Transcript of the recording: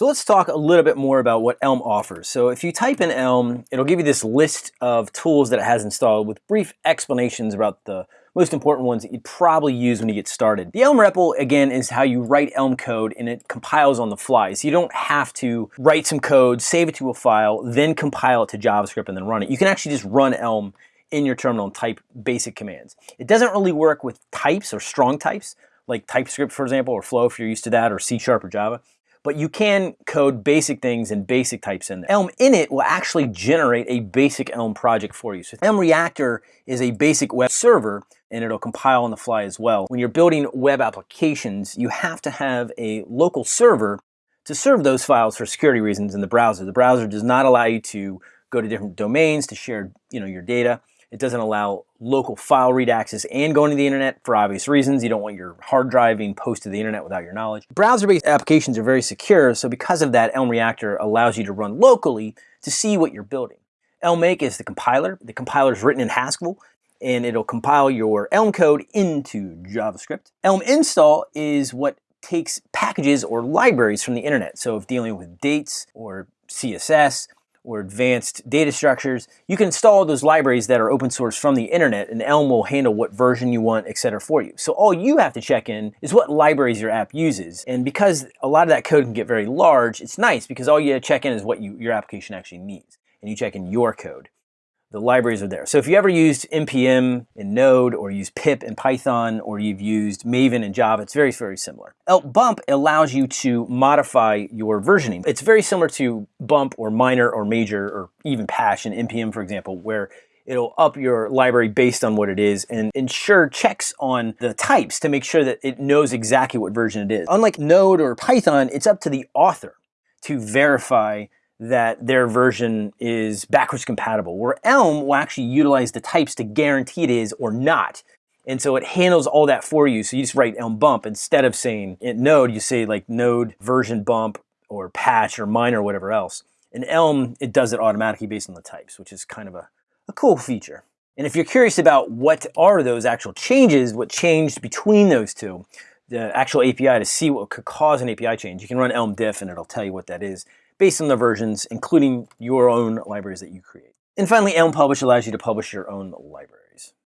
So let's talk a little bit more about what Elm offers. So if you type in Elm, it'll give you this list of tools that it has installed with brief explanations about the most important ones that you'd probably use when you get started. The Elm REPL, again, is how you write Elm code and it compiles on the fly. So you don't have to write some code, save it to a file, then compile it to JavaScript and then run it. You can actually just run Elm in your terminal and type basic commands. It doesn't really work with types or strong types, like TypeScript, for example, or Flow if you're used to that, or C Sharp or Java but you can code basic things and basic types in there. Elm init will actually generate a basic Elm project for you. So Elm Reactor is a basic web server and it'll compile on the fly as well. When you're building web applications, you have to have a local server to serve those files for security reasons in the browser. The browser does not allow you to go to different domains to share you know, your data. It doesn't allow local file read access and going to the internet for obvious reasons. You don't want your hard drive being posted to the internet without your knowledge. Browser-based applications are very secure, so because of that, Elm Reactor allows you to run locally to see what you're building. Elm Make is the compiler. The compiler is written in Haskell, and it'll compile your Elm code into JavaScript. Elm Install is what takes packages or libraries from the internet. So if dealing with dates or CSS, or advanced data structures, you can install those libraries that are open source from the internet and Elm will handle what version you want, etc. for you. So all you have to check in is what libraries your app uses. And because a lot of that code can get very large, it's nice because all you check in is what you, your application actually needs. And you check in your code the libraries are there. So if you ever used NPM in Node or used pip in Python or you've used Maven in Java, it's very, very similar. Bump allows you to modify your versioning. It's very similar to Bump or Minor or Major or even Patch in NPM, for example, where it'll up your library based on what it is and ensure checks on the types to make sure that it knows exactly what version it is. Unlike Node or Python, it's up to the author to verify that their version is backwards compatible, where Elm will actually utilize the types to guarantee it is or not. And so it handles all that for you. So you just write Elm bump instead of saying in Node, you say like Node version bump or patch or minor or whatever else. In Elm, it does it automatically based on the types, which is kind of a, a cool feature. And if you're curious about what are those actual changes, what changed between those two, the actual API to see what could cause an API change, you can run Elm diff and it'll tell you what that is based on the versions, including your own libraries that you create. And finally, Elm Publish allows you to publish your own libraries.